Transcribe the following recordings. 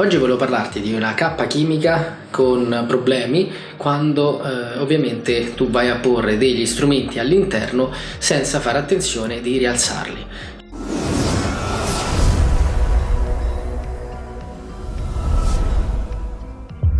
Oggi volevo parlarti di una cappa chimica con problemi quando eh, ovviamente tu vai a porre degli strumenti all'interno senza fare attenzione di rialzarli.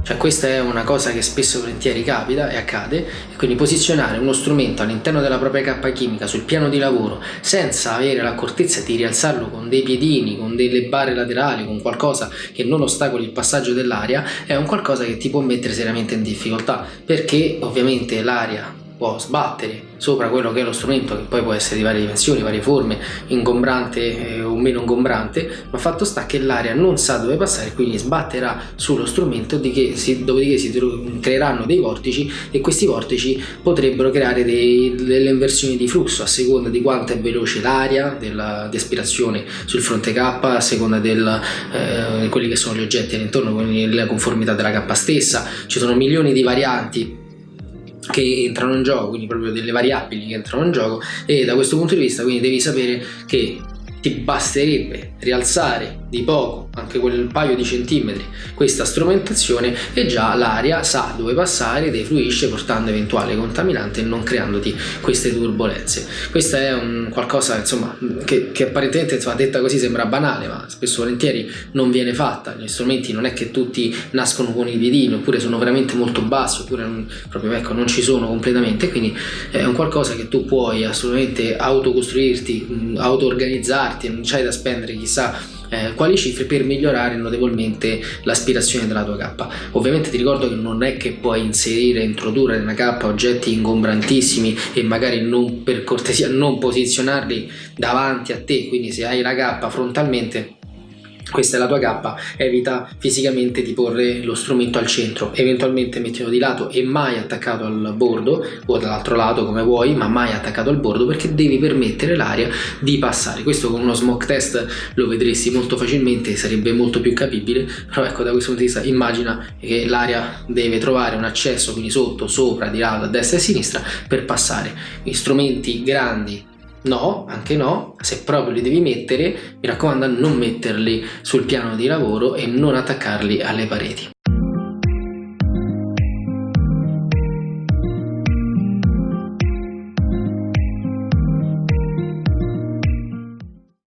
Cioè questa è una cosa che spesso e volentieri capita e accade e quindi posizionare uno strumento all'interno della propria cappa chimica sul piano di lavoro senza avere l'accortezza di rialzarlo con dei piedini, con delle barre laterali, con qualcosa che non ostacoli il passaggio dell'aria è un qualcosa che ti può mettere seriamente in difficoltà perché ovviamente l'aria può sbattere sopra quello che è lo strumento che poi può essere di varie dimensioni, varie forme, ingombrante eh, o meno ingombrante, ma fatto sta che l'aria non sa dove passare quindi sbatterà sullo strumento si, dopodiché si creeranno dei vortici e questi vortici potrebbero creare dei, delle inversioni di flusso a seconda di quanto è veloce l'aria di aspirazione sul fronte K, a seconda di eh, quelli che sono gli oggetti all'intorno, quindi la conformità della K stessa, ci sono milioni di varianti che entrano in gioco, quindi proprio delle variabili che entrano in gioco e da questo punto di vista quindi devi sapere che ti basterebbe rialzare di poco, anche quel paio di centimetri, questa strumentazione e già l'aria sa dove passare, defluisce portando eventuale contaminante e non creandoti queste turbulenze. Questa è un qualcosa insomma, che, che apparentemente insomma, detta così sembra banale, ma spesso volentieri non viene fatta. Gli strumenti non è che tutti nascono con i piedini, oppure sono veramente molto bassi, oppure non, proprio ecco, non ci sono completamente, quindi è un qualcosa che tu puoi assolutamente autocostruirti, auto-organizzarti, non c'hai da spendere chissà eh, quali cifre per migliorare notevolmente l'aspirazione della tua cappa. Ovviamente ti ricordo che non è che puoi inserire, introdurre nella cappa oggetti ingombrantissimi e magari non per cortesia non posizionarli davanti a te, quindi se hai la cappa frontalmente questa è la tua cappa, evita fisicamente di porre lo strumento al centro, eventualmente mettilo di lato e mai attaccato al bordo o dall'altro lato come vuoi, ma mai attaccato al bordo perché devi permettere l'aria di passare. Questo con uno smoke test lo vedresti molto facilmente, sarebbe molto più capibile, però ecco da questo punto di vista immagina che l'aria deve trovare un accesso quindi sotto, sopra, di lato, a destra e a sinistra per passare. Gli strumenti grandi No, anche no, se proprio li devi mettere, mi raccomando non metterli sul piano di lavoro e non attaccarli alle pareti.